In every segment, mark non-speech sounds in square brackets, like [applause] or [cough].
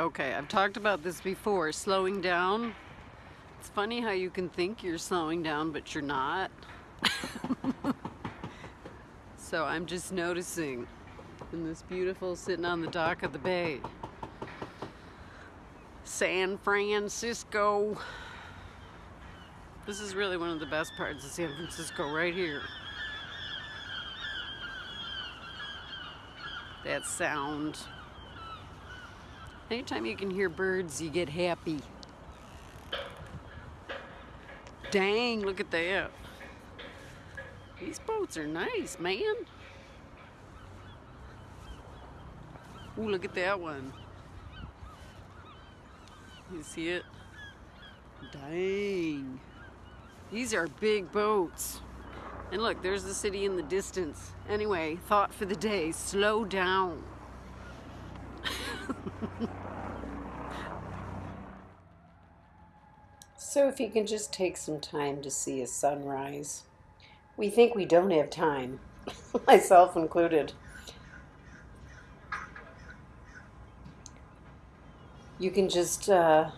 Okay, I've talked about this before, slowing down. It's funny how you can think you're slowing down, but you're not. [laughs] so I'm just noticing in this beautiful sitting on the dock of the bay. San Francisco. This is really one of the best parts of San Francisco right here. That sound. Anytime you can hear birds, you get happy. Dang, look at that. These boats are nice, man. Ooh, look at that one. You see it? Dang. These are big boats. And look, there's the city in the distance. Anyway, thought for the day, slow down. [laughs] so if you can just take some time to see a sunrise. We think we don't have time, [laughs] myself included. You can just uh,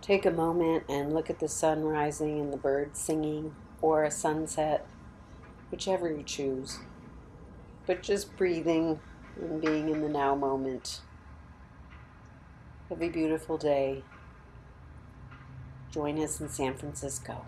take a moment and look at the sun rising and the birds singing or a sunset, whichever you choose. But just breathing and being in the now moment. Have a beautiful day. Join us in San Francisco.